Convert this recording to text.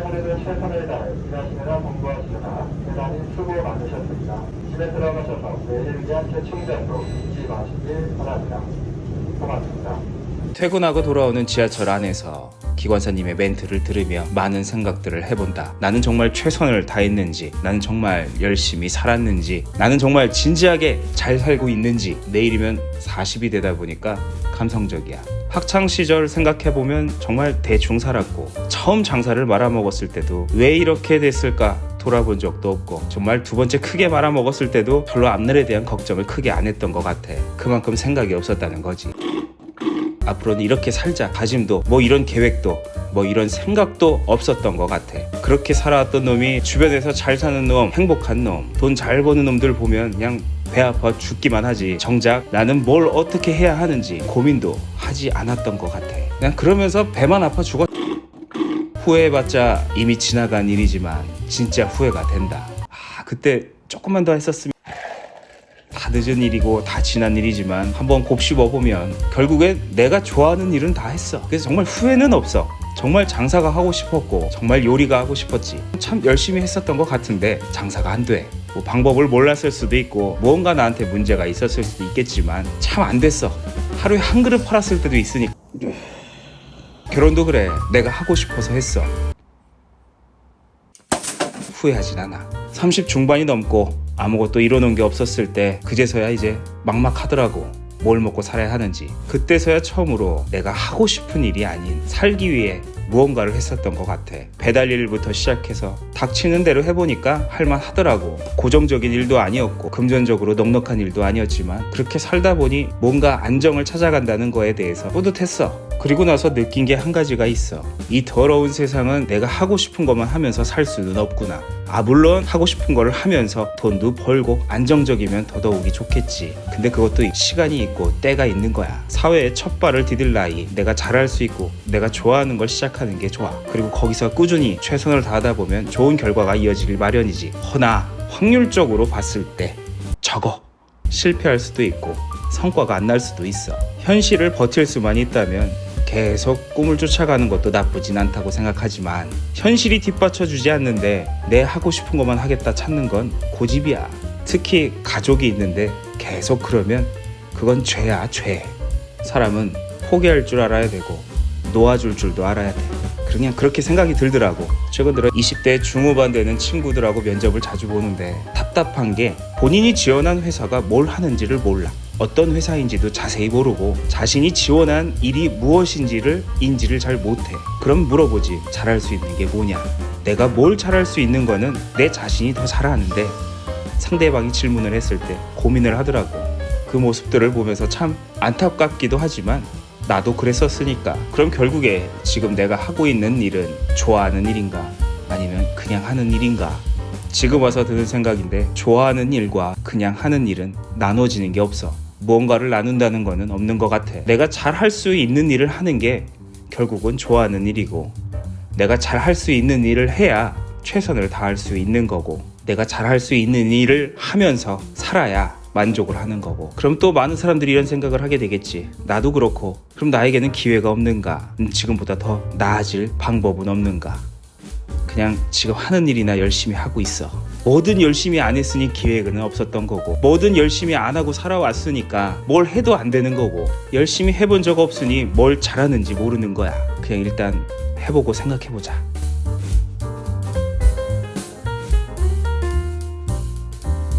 하루도 최선을 다해 일하시느라 공부하시느라 대단히 수고 많으셨습니다. 집에 들어가셔서 내일을 위한 재충전도 잊지 마시길 바랍니다. 고맙습니다. 퇴근하고 돌아오는 지하철 안에서 기관사님의 멘트를 들으며 많은 생각들을 해본다. 나는 정말 최선을 다했는지, 나는 정말 열심히 살았는지, 나는 정말 진지하게 잘 살고 있는지, 내일이면 40이 되다 보니까 감성적이야. 학창 시절 생각해보면 정말 대충 살았고, 처음 장사를 말아먹었을 때도 왜 이렇게 됐을까? 돌아본 적도 없고 정말 두 번째 크게 말아먹었을 때도 별로 앞날에 대한 걱정을 크게 안 했던 것 같아 그만큼 생각이 없었다는 거지 앞으로는 이렇게 살자. 다짐도 뭐 이런 계획도 뭐 이런 생각도 없었던 것 같아. 그렇게 살아왔던 놈이 주변에서 잘 사는 놈 행복한 놈 돈 잘 버는 놈들 보면 그냥 배 아파 죽기만 하지. 정작 나는 뭘 어떻게 해야 하는지 고민도 하지 않았던 것 같아. 그냥 그러면서 배만 아파 죽었. 후회해봤자 이미 지나간 일이지만 진짜 후회가 된다. 아 그때 조금만 더 했었으면 다 늦은 일이고 다 지난 일이지만 한번 곱씹어 보면 결국엔 내가 좋아하는 일은 다 했어. 그래서 정말 후회는 없어. 정말 장사가 하고 싶었고 정말 요리가 하고 싶었지. 참 열심히 했었던 것 같은데 장사가 안 돼. 뭐 방법을 몰랐을 수도 있고 무언가 나한테 문제가 있었을 수도 있겠지만 참 안 됐어. 하루에 한 그릇 팔았을 때도 있으니까. 결혼도 그래. 내가 하고 싶어서 했어. 후회하진 않아. 30 중반이 넘고 아무것도 이뤄놓은 게 없었을 때 그제서야 이제 막막하더라고. 뭘 먹고 살아야 하는지. 그때서야 처음으로 내가 하고 싶은 일이 아닌 살기 위해 무언가를 했었던 것 같아. 배달 일부터 시작해서 닥치는 대로 해보니까 할만하더라고. 고정적인 일도 아니었고 금전적으로 넉넉한 일도 아니었지만 그렇게 살다 보니 뭔가 안정을 찾아간다는 거에 대해서 뿌듯했어. 그리고 나서 느낀 게 한 가지가 있어. 이 더러운 세상은 내가 하고 싶은 것만 하면서 살 수는 없구나. 아, 물론 하고 싶은 거를 하면서 돈도 벌고 안정적이면 더더욱이 좋겠지. 근데 그것도 시간이 있고 때가 있는 거야. 사회에 첫 발을 디딜 나이, 내가 잘할 수 있고 내가 좋아하는 걸 시작하는 게 좋아. 그리고 거기서 꾸준히 최선을 다하다 보면 좋은 결과가 이어지길 마련이지. 허나 확률적으로 봤을 때 적어. 실패할 수도 있고 성과가 안 날 수도 있어. 현실을 버틸 수만 있다면 계속 꿈을 쫓아가는 것도 나쁘진 않다고 생각하지만 현실이 뒷받쳐주지 않는데 내 하고 싶은 것만 하겠다 찾는 건 고집이야. 특히 가족이 있는데 계속 그러면 그건 죄야 죄. 사람은 포기할 줄 알아야 되고 놓아줄 줄도 알아야 돼. 그냥 그렇게 생각이 들더라고. 최근 들어 20대 중후반 되는 친구들하고 면접을 자주 보는데 답답한 게 본인이 지원한 회사가 뭘 하는지를 몰라. 어떤 회사인지도 자세히 모르고 자신이 지원한 일이 무엇인지를 인지를 잘 못해. 그럼 물어보지. 잘할 수 있는 게 뭐냐? 내가 뭘 잘할 수 있는 거는 내 자신이 더잘 아는데 상대방이 질문을 했을 때 고민을 하더라고. 그 모습들을 보면서 참 안타깝기도 하지만 나도 그랬었으니까 그럼 결국에 지금 내가 하고 있는 일은 좋아하는 일인가 아니면 그냥 하는 일인가 지금 와서 드는 생각인데 좋아하는 일과 그냥 하는 일은 나눠지는 게 없어. 무언가를 나눈다는 거는 없는 것 같아. 내가 잘 할 수 있는 일을 하는 게 결국은 좋아하는 일이고 내가 잘 할 수 있는 일을 해야 최선을 다할 수 있는 거고 내가 잘 할 수 있는 일을 하면서 살아야 만족을 하는 거고. 그럼 또 많은 사람들이 이런 생각을 하게 되겠지. 나도 그렇고. 그럼 나에게는 기회가 없는가? 음, 지금보다 더 나아질 방법은 없는가 그냥 지금 하는 일이나 열심히 하고 있어. 뭐든 열심히 안 했으니 기회는 없었던 거고 뭐든 열심히 안 하고 살아왔으니까 뭘 해도 안 되는 거고 열심히 해본 적 없으니 뭘 잘하는지 모르는 거야. 그냥 일단 해보고 생각해보자